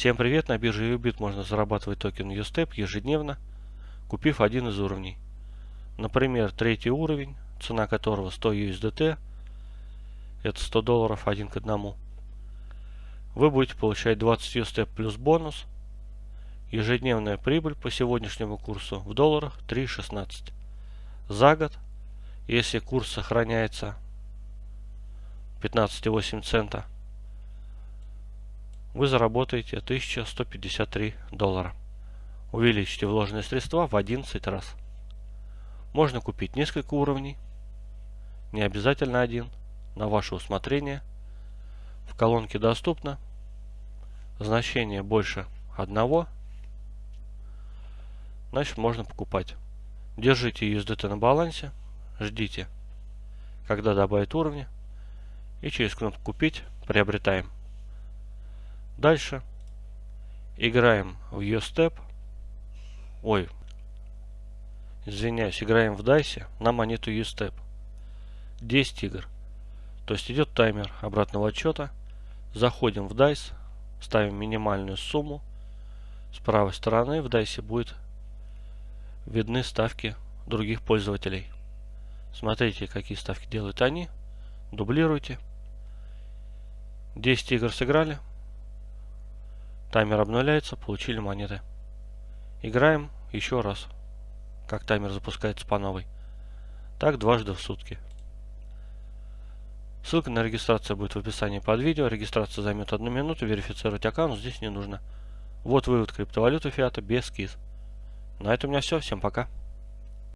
Всем привет! На бирже Ubit можно зарабатывать токен USTEP ежедневно, купив один из уровней. Например, третий уровень, цена которого 100 USDT, это 100 долларов один к одному. Вы будете получать 20 USTEP плюс бонус. Ежедневная прибыль по сегодняшнему курсу в долларах 3.16. За год, если курс сохраняется 15,8 цента, вы заработаете 1153 доллара. Увеличите вложенные средства в 11 раз. Можно купить несколько уровней, не обязательно один, на ваше усмотрение. В колонке доступно значение больше одного, значит можно покупать. Держите USDT на балансе, ждите, когда добавит уровни, и через кнопку «Купить» приобретаем. Дальше играем в U-Step. Ой, извиняюсь, играем в дайсе на монету U-Step. 10 игр. То есть идет таймер обратного отчета. Заходим в дайс, ставим минимальную сумму. С правой стороны в дайсе будет видны ставки других пользователей. Смотрите, какие ставки делают они. Дублируйте. 10 игр сыграли. Таймер обновляется, получили монеты. Играем еще раз, как таймер запускается по новой. Так дважды в сутки. Ссылка на регистрацию будет в описании под видео. Регистрация займет одну минуту, верифицировать аккаунт здесь не нужно. Вот вывод криптовалюты фиата без КИС. На этом у меня все. Всем пока.